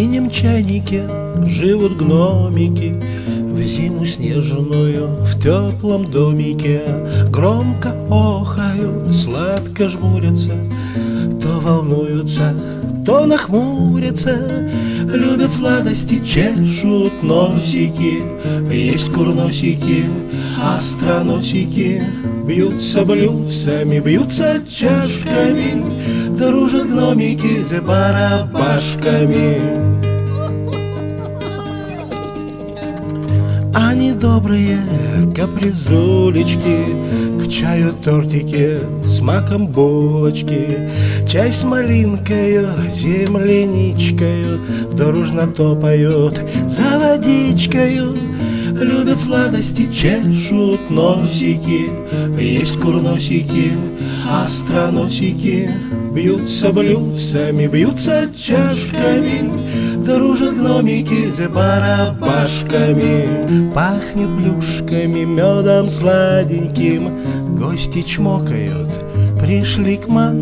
синем чайнике живут гномики В зиму снежную в теплом домике. Громко охают, сладко жмурятся То волнуются, то нахмурятся. Любят сладости, чешут носики Есть курносики, остроносики Бьются блюдцами, бьются чашками Дружат гномики за барабашками. Они добрые капризулечки К чаю тортики, с маком булочки Чай с малинкою, земляничкою Дружно топают за водичкою Любят сладости, чешут носики Есть курносики, остроносики Бьются блюдцами, бьются чашками Дружат гномики за барабашками Пахнет плюшками, медом сладеньким Гости чмокают, пришли к маленьким